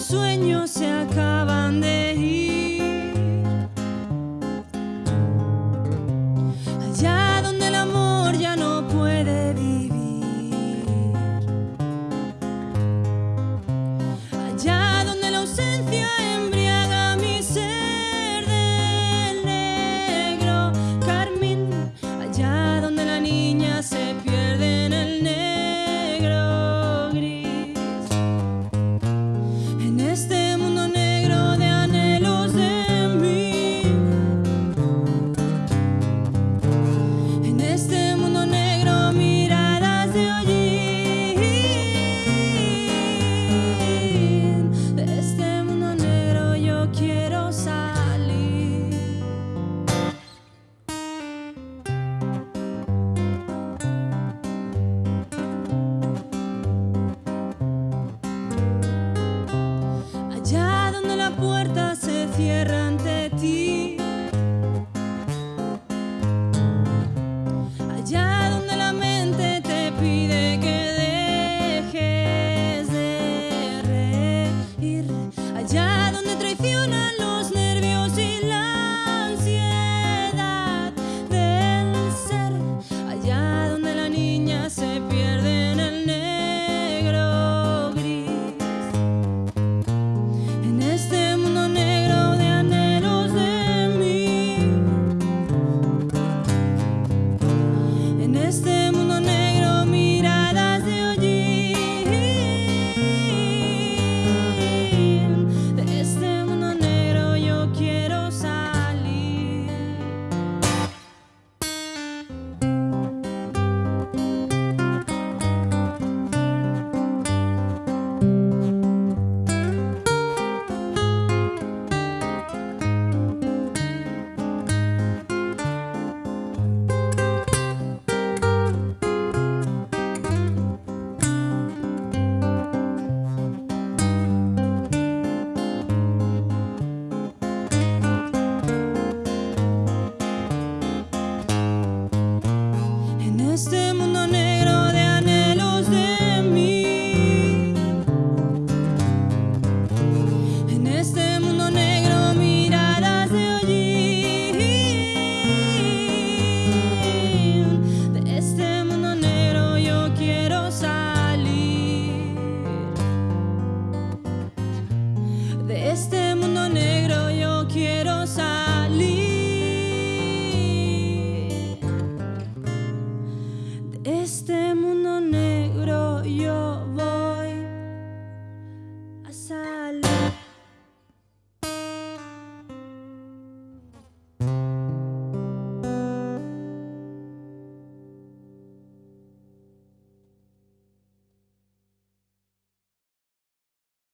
sueños se acaban de ir. la puerta se cierra. De este mundo negro yo quiero salir. De este mundo negro yo voy a salir.